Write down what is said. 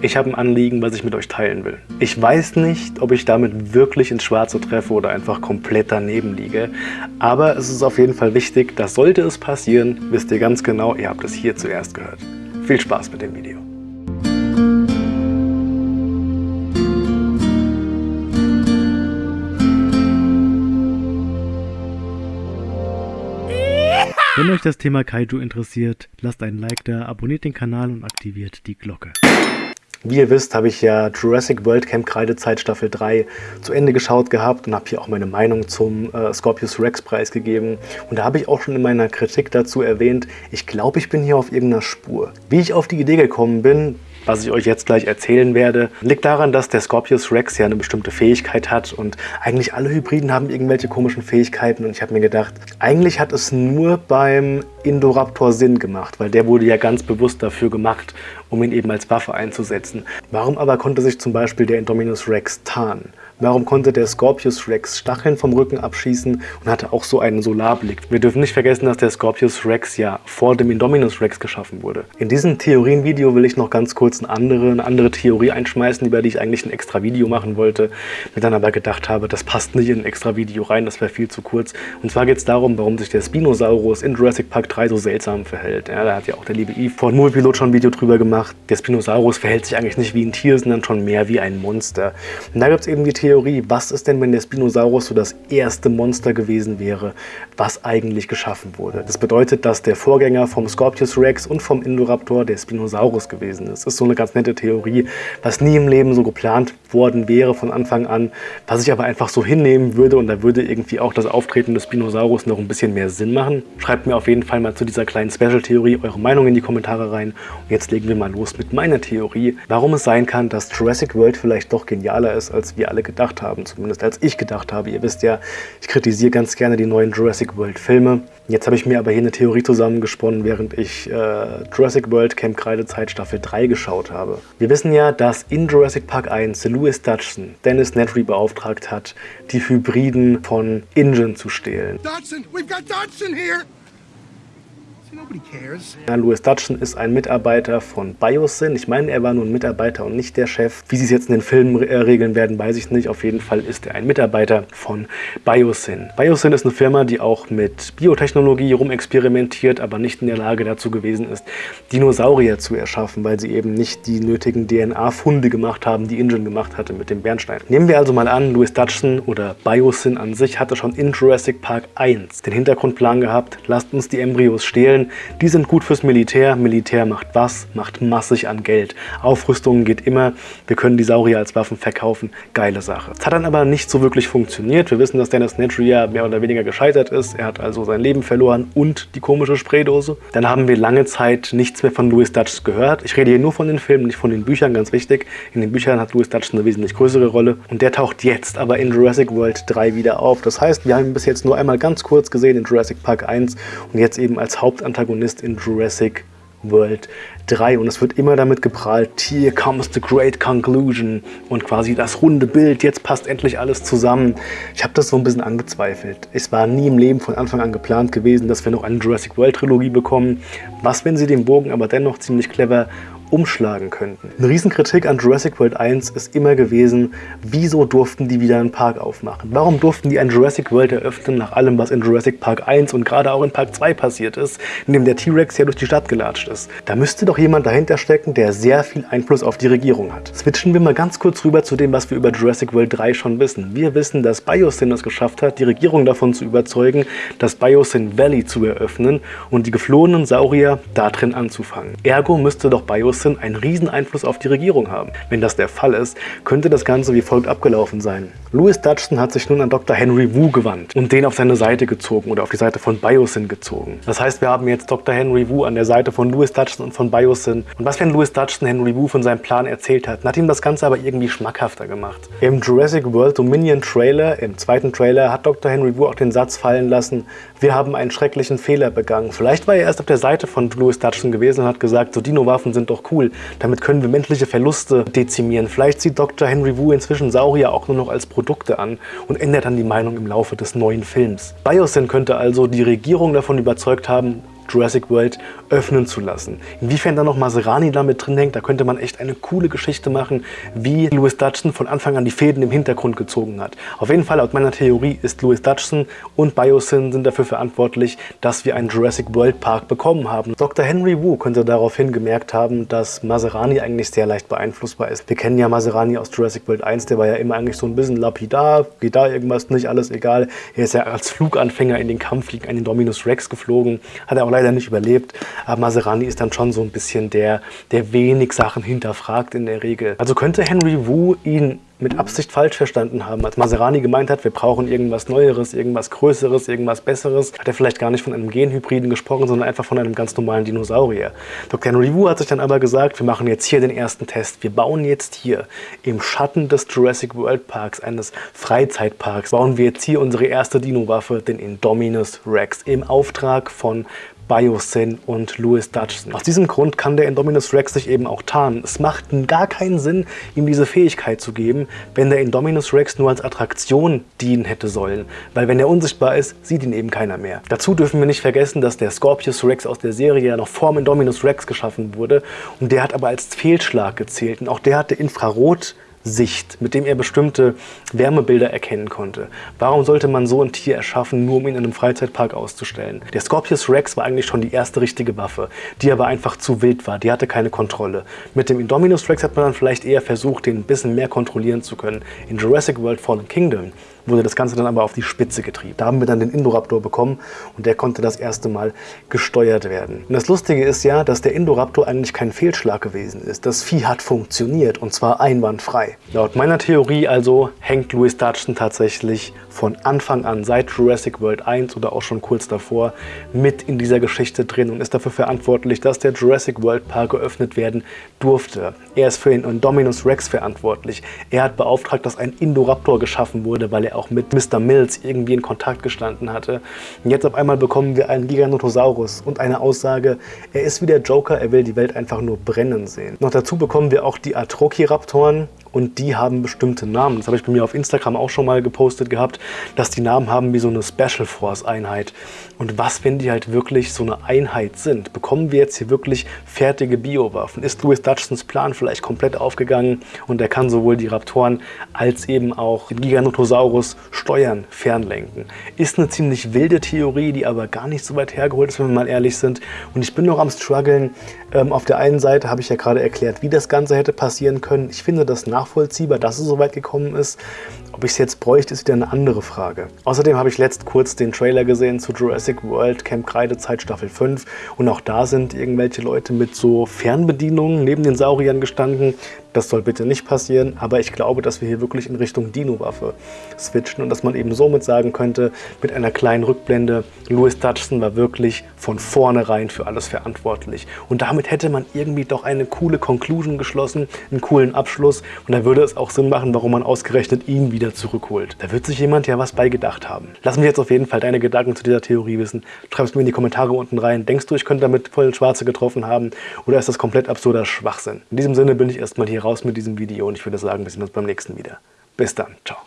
Ich habe ein Anliegen, was ich mit euch teilen will. Ich weiß nicht, ob ich damit wirklich ins Schwarze treffe oder einfach komplett daneben liege, aber es ist auf jeden Fall wichtig, dass sollte es passieren, wisst ihr ganz genau, ihr habt es hier zuerst gehört. Viel Spaß mit dem Video. Wenn euch das Thema Kaiju interessiert, lasst einen Like da, abonniert den Kanal und aktiviert die Glocke. Wie ihr wisst, habe ich ja Jurassic World Camp Kreidezeit Staffel 3 zu Ende geschaut gehabt und habe hier auch meine Meinung zum äh, Scorpius Rex Preis gegeben. Und da habe ich auch schon in meiner Kritik dazu erwähnt, ich glaube, ich bin hier auf irgendeiner Spur. Wie ich auf die Idee gekommen bin, was ich euch jetzt gleich erzählen werde, liegt daran, dass der Scorpius Rex ja eine bestimmte Fähigkeit hat und eigentlich alle Hybriden haben irgendwelche komischen Fähigkeiten und ich habe mir gedacht, eigentlich hat es nur beim Indoraptor Sinn gemacht, weil der wurde ja ganz bewusst dafür gemacht, um ihn eben als Waffe einzusetzen. Warum aber konnte sich zum Beispiel der Indominus Rex tarnen? Warum konnte der Scorpius Rex Stacheln vom Rücken abschießen und hatte auch so einen Solarblick? Wir dürfen nicht vergessen, dass der Scorpius Rex ja vor dem Indominus Rex geschaffen wurde. In diesem Theorienvideo will ich noch ganz kurz eine andere, eine andere Theorie einschmeißen, über die ich eigentlich ein extra Video machen wollte, mir dann aber gedacht habe, das passt nicht in ein extra Video rein, das wäre viel zu kurz. Und zwar geht es darum, warum sich der Spinosaurus in Jurassic Park 3 so seltsam verhält. Ja, da hat ja auch der liebe Eve von Moviepilot schon ein Video drüber gemacht. Der Spinosaurus verhält sich eigentlich nicht wie ein Tier, sondern schon mehr wie ein Monster. Und da gibt es eben die Theorie, Theorie, was ist denn, wenn der Spinosaurus so das erste Monster gewesen wäre, was eigentlich geschaffen wurde. Das bedeutet, dass der Vorgänger vom Scorpius Rex und vom Indoraptor der Spinosaurus gewesen ist. Das ist so eine ganz nette Theorie, was nie im Leben so geplant worden wäre von Anfang an, was ich aber einfach so hinnehmen würde und da würde irgendwie auch das Auftreten des Spinosaurus noch ein bisschen mehr Sinn machen. Schreibt mir auf jeden Fall mal zu dieser kleinen Special-Theorie eure Meinung in die Kommentare rein. Und jetzt legen wir mal los mit meiner Theorie, warum es sein kann, dass Jurassic World vielleicht doch genialer ist, als wir alle gedacht haben, zumindest als ich gedacht habe. Ihr wisst ja, ich kritisiere ganz gerne die neuen Jurassic World Filme. Jetzt habe ich mir aber hier eine Theorie zusammengesponnen, während ich äh, Jurassic World Camp Kreidezeit Staffel 3 geschaut habe. Wir wissen ja, dass in Jurassic Park 1 Louis Dutchson Dennis Nedry beauftragt hat, die Hybriden von Ingen zu stehlen. Dodson, we've got Dodson here! Louis Dutchon ist ein Mitarbeiter von Biosyn. Ich meine, er war nur ein Mitarbeiter und nicht der Chef. Wie sie es jetzt in den Filmen äh, regeln werden, weiß ich nicht. Auf jeden Fall ist er ein Mitarbeiter von Biosyn. Biosyn ist eine Firma, die auch mit Biotechnologie rumexperimentiert, aber nicht in der Lage dazu gewesen ist, Dinosaurier zu erschaffen, weil sie eben nicht die nötigen DNA-Funde gemacht haben, die Ingen gemacht hatte mit dem Bernstein. Nehmen wir also mal an, Louis Dutchon oder Biosyn an sich hatte schon in Jurassic Park 1 den Hintergrundplan gehabt, lasst uns die Embryos stehlen, Stellen, die sind gut fürs Militär. Militär macht was? Macht massig an Geld. Aufrüstung geht immer. Wir können die Saurier als Waffen verkaufen. Geile Sache. Es hat dann aber nicht so wirklich funktioniert. Wir wissen, dass Dennis Nedry mehr oder weniger gescheitert ist. Er hat also sein Leben verloren und die komische Spraydose. Dann haben wir lange Zeit nichts mehr von Louis Dutch gehört. Ich rede hier nur von den Filmen, nicht von den Büchern, ganz wichtig. In den Büchern hat Louis Dutch eine wesentlich größere Rolle. Und der taucht jetzt aber in Jurassic World 3 wieder auf. Das heißt, wir haben ihn bis jetzt nur einmal ganz kurz gesehen in Jurassic Park 1 und jetzt eben als Hauptanteil Antagonist in Jurassic World 3 und es wird immer damit geprahlt, here comes the great conclusion und quasi das runde Bild, jetzt passt endlich alles zusammen. Ich habe das so ein bisschen angezweifelt. Es war nie im Leben von Anfang an geplant gewesen, dass wir noch eine Jurassic World Trilogie bekommen. Was, wenn sie den Bogen aber dennoch ziemlich clever umschlagen könnten. Eine Riesenkritik an Jurassic World 1 ist immer gewesen, wieso durften die wieder einen Park aufmachen? Warum durften die ein Jurassic World eröffnen, nach allem, was in Jurassic Park 1 und gerade auch in Park 2 passiert ist, in dem der T-Rex ja durch die Stadt gelatscht ist? Da müsste doch jemand dahinter stecken, der sehr viel Einfluss auf die Regierung hat. Switchen wir mal ganz kurz rüber zu dem, was wir über Jurassic World 3 schon wissen. Wir wissen, dass Biosyn es geschafft hat, die Regierung davon zu überzeugen, das Biosyn Valley zu eröffnen und die geflohenen Saurier da drin anzufangen. Ergo müsste doch Biosyn Wilson einen riesen Einfluss auf die Regierung haben. Wenn das der Fall ist, könnte das Ganze wie folgt abgelaufen sein. Louis Dutchson hat sich nun an Dr. Henry Wu gewandt und den auf seine Seite gezogen oder auf die Seite von Biosyn gezogen. Das heißt, wir haben jetzt Dr. Henry Wu an der Seite von Louis Dutchson und von Biosyn. Und was, wenn Louis Dutchson Henry Wu von seinem Plan erzählt hat, hat ihm das Ganze aber irgendwie schmackhafter gemacht. Im Jurassic World Dominion Trailer, im zweiten Trailer, hat Dr. Henry Wu auch den Satz fallen lassen, wir haben einen schrecklichen Fehler begangen. Vielleicht war er erst auf der Seite von Louis Dutchson gewesen und hat gesagt, so Dino-Waffen sind doch cool. Damit können wir menschliche Verluste dezimieren. Vielleicht sieht Dr. Henry Wu inzwischen Saurier auch nur noch als Produkte an und ändert dann die Meinung im Laufe des neuen Films. Biosyn könnte also die Regierung davon überzeugt haben, Jurassic World öffnen zu lassen. Inwiefern da noch Maserani damit drin hängt, da könnte man echt eine coole Geschichte machen, wie Louis Dutchson von Anfang an die Fäden im Hintergrund gezogen hat. Auf jeden Fall, laut meiner Theorie, ist Louis Dutchson und Biosyn sind dafür verantwortlich, dass wir einen Jurassic World Park bekommen haben. Dr. Henry Wu könnte daraufhin gemerkt haben, dass Maserani eigentlich sehr leicht beeinflussbar ist. Wir kennen ja Maserani aus Jurassic World 1, der war ja immer eigentlich so ein bisschen lapidar, geht da irgendwas nicht, alles egal. Er ist ja als Fluganfänger in den Kampf gegen einen Dominus Rex geflogen, hat er auch leider nicht überlebt. Aber Maserani ist dann schon so ein bisschen der, der wenig Sachen hinterfragt in der Regel. Also könnte Henry Wu ihn mit Absicht falsch verstanden haben. Als Maserani gemeint hat, wir brauchen irgendwas Neueres, irgendwas Größeres, irgendwas Besseres, hat er vielleicht gar nicht von einem Genhybriden gesprochen, sondern einfach von einem ganz normalen Dinosaurier. Dr. Henry Wu hat sich dann aber gesagt, wir machen jetzt hier den ersten Test. Wir bauen jetzt hier im Schatten des Jurassic World Parks, eines Freizeitparks, bauen wir jetzt hier unsere erste Dino-Waffe, den Indominus Rex, im Auftrag von Biosyn und Louis Dutchson. Aus diesem Grund kann der Indominus Rex sich eben auch tarnen. Es macht gar keinen Sinn, ihm diese Fähigkeit zu geben, wenn der Indominus Rex nur als Attraktion dienen hätte sollen. Weil wenn er unsichtbar ist, sieht ihn eben keiner mehr. Dazu dürfen wir nicht vergessen, dass der Scorpius Rex aus der Serie ja noch vor dem Indominus Rex geschaffen wurde. Und der hat aber als Fehlschlag gezählt. Und auch der hatte Infrarot Sicht, mit dem er bestimmte Wärmebilder erkennen konnte. Warum sollte man so ein Tier erschaffen, nur um ihn in einem Freizeitpark auszustellen? Der Scorpius Rex war eigentlich schon die erste richtige Waffe, die aber einfach zu wild war, die hatte keine Kontrolle. Mit dem Indominus Rex hat man dann vielleicht eher versucht, den ein bisschen mehr kontrollieren zu können. In Jurassic World Fallen Kingdom wurde das Ganze dann aber auf die Spitze getrieben. Da haben wir dann den Indoraptor bekommen und der konnte das erste Mal gesteuert werden. Und das Lustige ist ja, dass der Indoraptor eigentlich kein Fehlschlag gewesen ist. Das Vieh hat funktioniert und zwar einwandfrei. Laut meiner Theorie also hängt Louis Dutchton tatsächlich von Anfang an, seit Jurassic World 1 oder auch schon kurz davor, mit in dieser Geschichte drin und ist dafür verantwortlich, dass der Jurassic World Park geöffnet werden durfte. Er ist für den Indominus Rex verantwortlich. Er hat beauftragt, dass ein Indoraptor geschaffen wurde, weil er auch mit Mr. Mills irgendwie in Kontakt gestanden hatte. Und jetzt auf einmal bekommen wir einen Giganotosaurus und eine Aussage, er ist wie der Joker, er will die Welt einfach nur brennen sehen. Noch dazu bekommen wir auch die Atrociraptoren, und die haben bestimmte Namen. Das habe ich bei mir auf Instagram auch schon mal gepostet gehabt, dass die Namen haben wie so eine Special Force Einheit. Und was, wenn die halt wirklich so eine Einheit sind? Bekommen wir jetzt hier wirklich fertige Biowaffen? Ist Louis Dutchsons Plan vielleicht komplett aufgegangen und er kann sowohl die Raptoren als eben auch den Giganotosaurus steuern, fernlenken? Ist eine ziemlich wilde Theorie, die aber gar nicht so weit hergeholt ist, wenn wir mal ehrlich sind. Und ich bin noch am struggeln. Ähm, auf der einen Seite habe ich ja gerade erklärt, wie das Ganze hätte passieren können. Ich finde das nachvollziehbar, dass es so weit gekommen ist. Ob ich es jetzt bräuchte, ist wieder eine andere Frage. Außerdem habe ich letzt kurz den Trailer gesehen zu Jurassic World Camp Kreidezeit Staffel 5 und auch da sind irgendwelche Leute mit so Fernbedienungen neben den Sauriern gestanden. Das soll bitte nicht passieren, aber ich glaube, dass wir hier wirklich in Richtung Dino-Waffe switchen und dass man eben somit sagen könnte, mit einer kleinen Rückblende, Louis Dutchson war wirklich von vornherein für alles verantwortlich. Und damit hätte man irgendwie doch eine coole Conclusion geschlossen, einen coolen Abschluss und da würde es auch Sinn machen, warum man ausgerechnet ihn wieder zurückholt. Da wird sich jemand ja was beigedacht haben. Lass mich jetzt auf jeden Fall deine Gedanken zu dieser Theorie wissen. Schreib es mir in die Kommentare unten rein. Denkst du, ich könnte damit voll Schwarze getroffen haben oder ist das komplett absurder Schwachsinn? In diesem Sinne bin ich erstmal hier raus mit diesem Video und ich würde sagen, wir sehen uns beim nächsten wieder. Bis dann. Ciao.